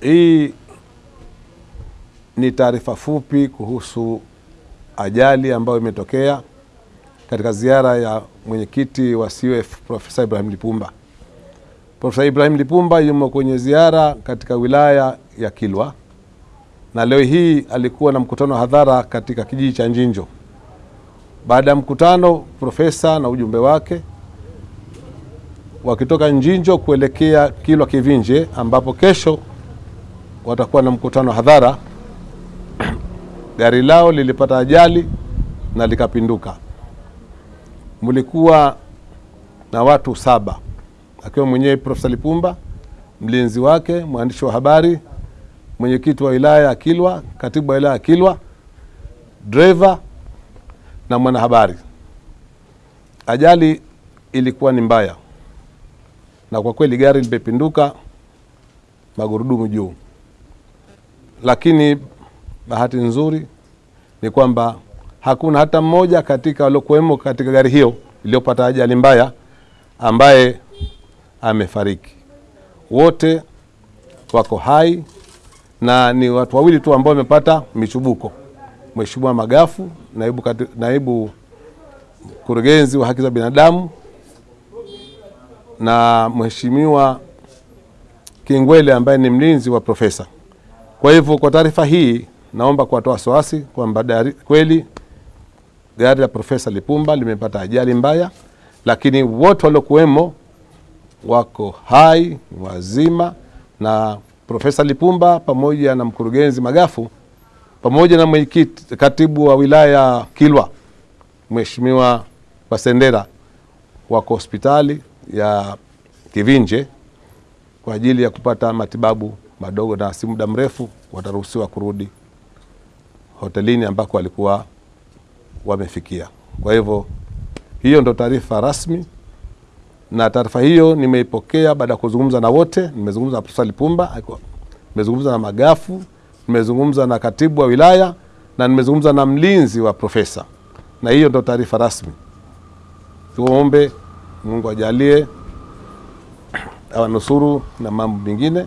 Hii ni taarifa fupi kuhusu ajali ambayo imetokea katika ziara ya mwenyekiti wa CUF Profesa Ibrahim Lipumba. Profesa Ibrahim Lipumba yumo kwenye ziara katika wilaya ya Kilwa na leo hii alikuwa na mkutano wa hadhara katika kijiji cha Njinjo. Baada ya mkutano, profesa na ujumbe wake wakitoka Njinjo kuelekea Kilwa Kivinje, ambapo kesho watakuwa na mkutano hadhara gari lao lilipata ajali na likapinduka. Mlikuwa na watu saba akiwa mwenyewe Profesa Lipumba, mlinzi wake, mwandishi wa habari, mwenyekiti wa wilaya ya Kilwa, katibu wa wilaya ya Kilwa, dreva na mwanahabari. Ajali ilikuwa ni mbaya, na kwa kweli gari limepinduka magurudumu juu, lakini bahati nzuri ni kwamba hakuna hata mmoja katika waliokuwemo katika gari hiyo iliyopata ajali mbaya ambaye amefariki. Wote wako hai na ni watu wawili tu ambao wamepata michubuko, Mheshimiwa Magafu, naibu, kati, naibu mkurugenzi wa haki za binadamu na Mheshimiwa Kingwele ambaye ni mlinzi wa profesa. Kwa hivyo kwa taarifa hii naomba kuwatoa wasiwasi kwamba kweli gari la Profesa Lipumba limepata ajali mbaya, lakini wote waliokuwemo wako hai wazima, na Profesa Lipumba pamoja na mkurugenzi Magafu pamoja na mwenyekiti katibu wa wilaya Kilwa Mheshimiwa Wasendera wako hospitali ya Kivinje kwa ajili ya kupata matibabu madogo, na si muda mrefu wataruhusiwa kurudi hotelini ambako walikuwa wamefikia. Kwa hivyo hiyo ndo taarifa rasmi, na taarifa hiyo nimeipokea baada ya kuzungumza na wote. Nimezungumza na Profesa Lipumba, nimezungumza na Magafu, nimezungumza na katibu wa wilaya na nimezungumza na mlinzi wa profesa, na hiyo ndo taarifa rasmi. Tuombe Mungu ajalie awanusuru na mambo mengine.